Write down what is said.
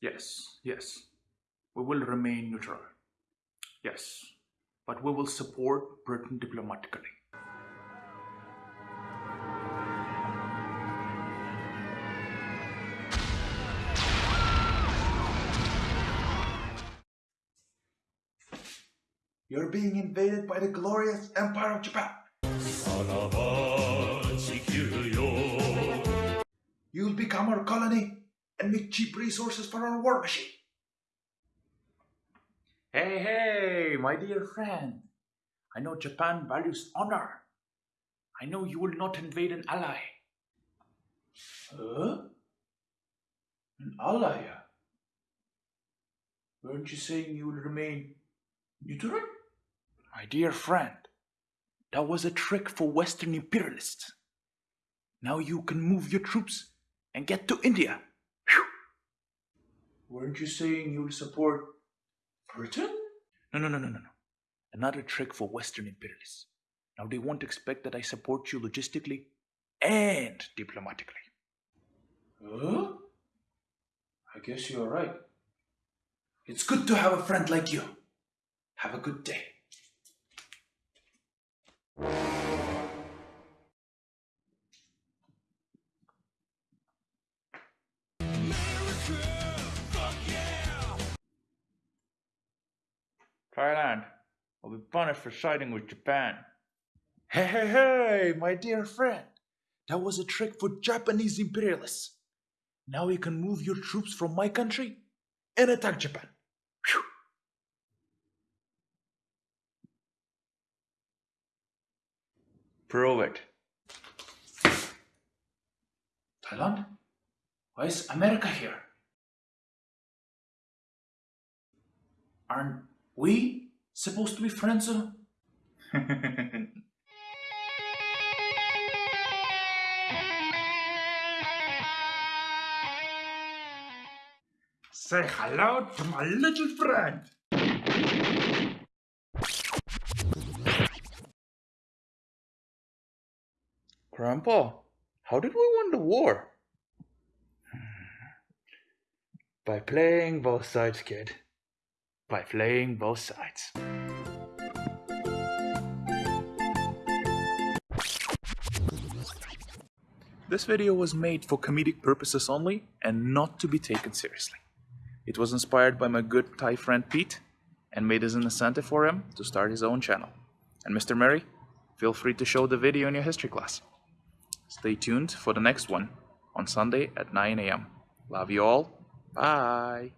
yes, yes. We will remain neutral. Yes, but we will support Britain diplomatically. You're being invaded by the glorious Empire of Japan. You'll become our colony and make cheap resources for our war machine. Hey, hey, my dear friend. I know Japan values honor. I know you will not invade an ally. Huh? An ally? Weren't you saying you will remain neutral? My dear friend, that was a trick for Western imperialists. Now you can move your troops and get to India. Weren't you saying you'll support Britain? No, no, no, no, no, no. Another trick for Western imperialists. Now they won't expect that I support you logistically and diplomatically. Huh? I guess you're right. It's good to have a friend like you. Have a good day. Thailand will be punished for siding with Japan. Hey, hey, hey, my dear friend. That was a trick for Japanese imperialists. Now you can move your troops from my country and attack Japan. Phew. Prove it. Thailand? Why is America here? Aren't we supposed to be friends? Say hello to my little friend. Grandpa, how did we win the war? By playing both sides, kid. By playing both sides. This video was made for comedic purposes only and not to be taken seriously. It was inspired by my good Thai friend Pete and made as an incentive for him to start his own channel. And Mr. Mary, feel free to show the video in your history class. Stay tuned for the next one on Sunday at 9 a.m. Love you all. Bye.